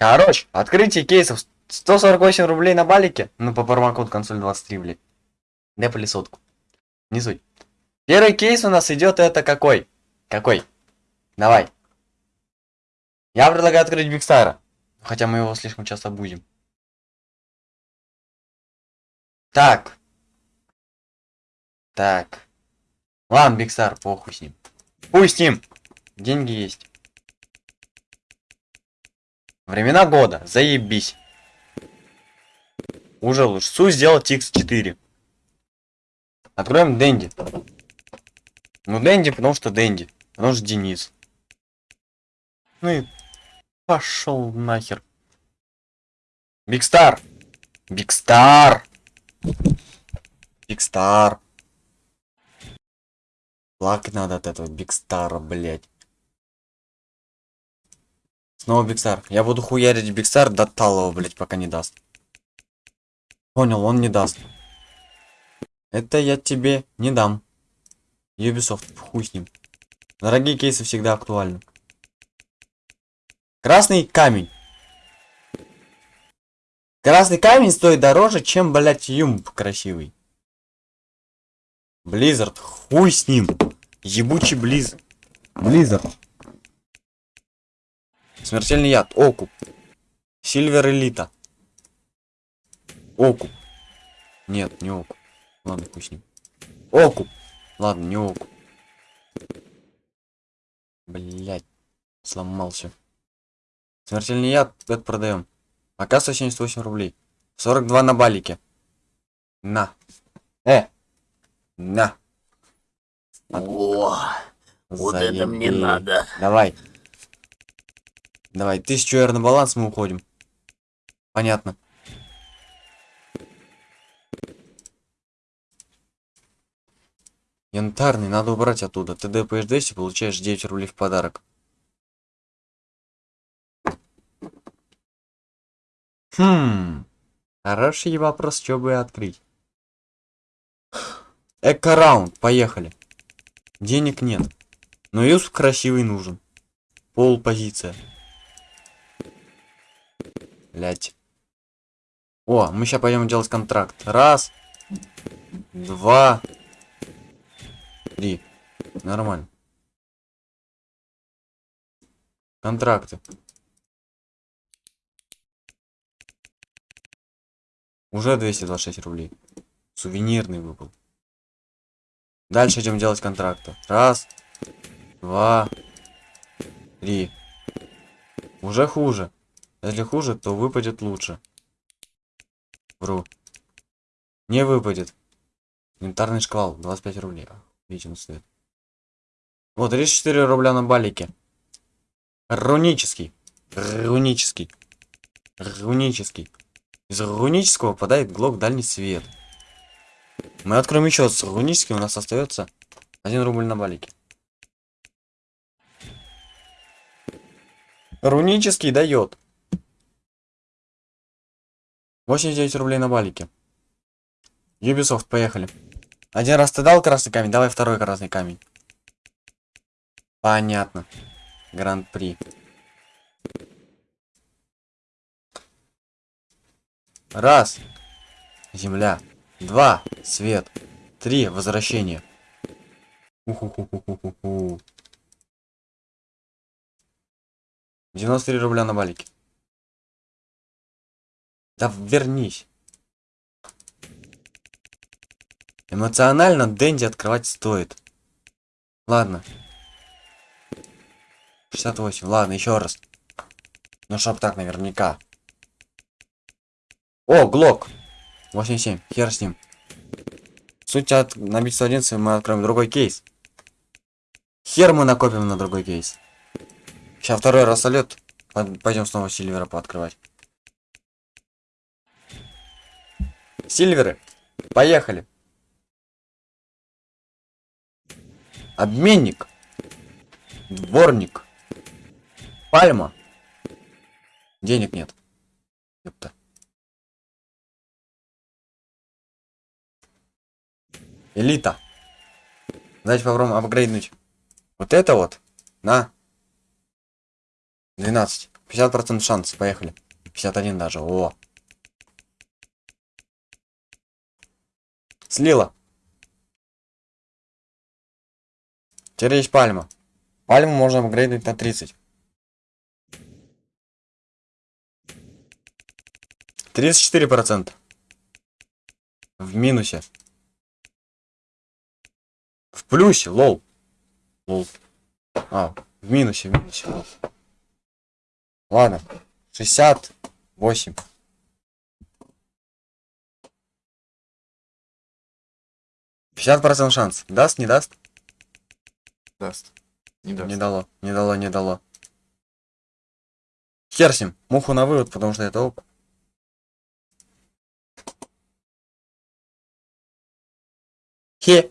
Короче, открытие кейсов 148 рублей на балике. Ну, по промокоду консоль 23, блядь. Депали сотку. Не суть. Первый кейс у нас идет это какой? Какой? Давай. Я предлагаю открыть Бигстара. Хотя мы его слишком часто будем. Так. Так. Ладно, Бигстар, похуй с ним. Пусть с ним. Деньги есть. Времена года. Заебись. Уже лучше. Су сделать X4. Откроем Дэнди. Ну, Дэнди, потому что Дэнди. Потому что Денис. Ну и пошел нахер. Бигстар. Бигстар. Bigstar. Плакать надо от этого Bigstar а, блять. Снова Bigstar. Я буду хуярить Bigstar до талого, блять, пока не даст. Понял, он не даст. Это я тебе не дам. Ubisoft, хуй с ним. Дорогие кейсы всегда актуальны. Красный камень. Красный камень стоит дороже, чем, блять, UMP красивый. Blizzard, хуй с ним. Ебучий Близ. Blizzard. Смертельный яд. Окуп. Silver Элита. Окуп. Нет, не окуп. Ладно, хуй с ним. Окуп. Ладно, не окуп. Блять. Сломался. Смертельный яд, это продаем. Пока 178 рублей. 42 на балике. На. Э. На. О, вот это мне надо. Давай. Давай, тысячу R на баланс, мы уходим. Понятно. Янтарный, надо убрать оттуда. Ты ДПш 200, получаешь 9 рублей в подарок. Хм. Хороший вопрос, что бы открыть. Эко-раунд, поехали. Денег нет. Но юз красивый нужен. Пол позиция. Блять. О, мы сейчас пойдем делать контракт. Раз. Два. Три. Нормально. Контракты. Уже 226 рублей. Сувенирный выпал. Дальше идем делать контракты. Раз. Два. Три. Уже хуже. Если хуже, то выпадет лучше. Вру. Не выпадет. Янтарный шквал. 25 рублей. Он стоит. Вот, 34 рубля на балике. Рунический. Рунический. Рунический. Из рунического попадает глок дальний свет. Мы откроем еще с руническим, у нас остается 1 рубль на балике. Рунический дает. 89 рублей на балике. Ubisoft, поехали. Один раз ты дал красный камень, давай второй красный камень. Понятно. Гран-при. Раз. Земля. Два. Свет. Три. Возвращение. Уху-ху-ху-ху-ху. 93 рубля на балике. Да вернись. Эмоционально Дэнди открывать стоит. Ладно. 68. Ладно, еще раз. Ну, чтоб так наверняка. О, Глок. 87. Хер с ним. Суть от набить 111 мы откроем другой кейс. Хер мы накопим на другой кейс. Сейчас второй раз солет. Пойдем снова Сильвера пооткрывать. Сильверы. Поехали. Обменник. Дворник. Пальма. Денег нет. Ёпта. Элита. Давайте попробуем апгрейднуть. Вот это вот. На. 12. 50% шанс, поехали. 51 даже, о. Слила. Теперь есть пальма. Пальму можно апгрейдить на 30. 34%. В минусе. В плюсе, лол. Лол. А, в минусе, в минусе. лол. Ладно. 68. Пятьдесят процентов шанс. Даст, не даст? Даст. Не даст. Не дало, не дало, не дало. Хер с ним. Муху на вывод, потому что это оп. Хе.